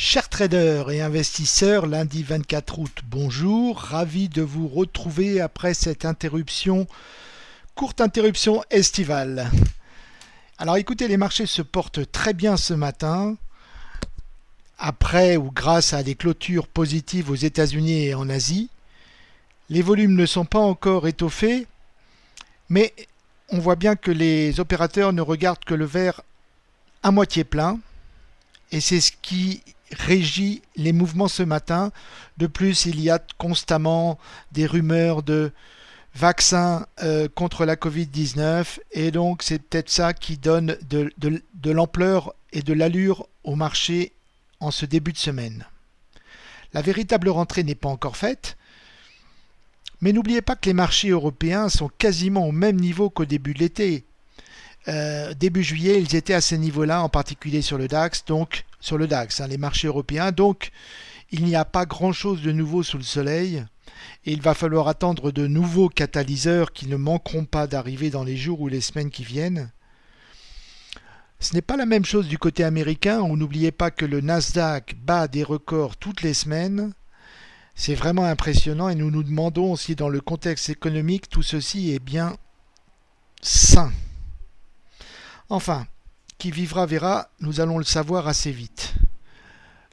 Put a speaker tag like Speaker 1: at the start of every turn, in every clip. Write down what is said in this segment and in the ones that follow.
Speaker 1: Chers traders et investisseurs, lundi 24 août, bonjour, ravi de vous retrouver après cette interruption, courte interruption estivale. Alors écoutez, les marchés se portent très bien ce matin, après ou grâce à des clôtures positives aux États-Unis et en Asie. Les volumes ne sont pas encore étoffés, mais on voit bien que les opérateurs ne regardent que le verre à moitié plein, et c'est ce qui régit les mouvements ce matin. De plus, il y a constamment des rumeurs de vaccins euh, contre la Covid-19 et donc c'est peut-être ça qui donne de, de l'ampleur et de l'allure au marché en ce début de semaine. La véritable rentrée n'est pas encore faite, mais n'oubliez pas que les marchés européens sont quasiment au même niveau qu'au début de l'été. Euh, début juillet, ils étaient à ce niveau-là, en particulier sur le DAX, donc sur le DAX, hein, les marchés européens. Donc, il n'y a pas grand-chose de nouveau sous le soleil. Et il va falloir attendre de nouveaux catalyseurs qui ne manqueront pas d'arriver dans les jours ou les semaines qui viennent. Ce n'est pas la même chose du côté américain, où n'oubliez pas que le Nasdaq bat des records toutes les semaines. C'est vraiment impressionnant et nous nous demandons si dans le contexte économique tout ceci est bien sain. Enfin, qui vivra verra, nous allons le savoir assez vite.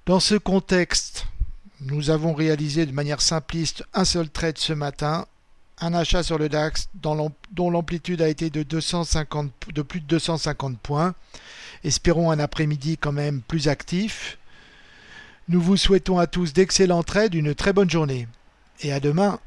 Speaker 1: Dans ce contexte, nous avons réalisé de manière simpliste un seul trade ce matin, un achat sur le DAX dont l'amplitude a été de, 250, de plus de 250 points. Espérons un après-midi quand même plus actif. Nous vous souhaitons à tous d'excellents trades, une très bonne journée. Et à demain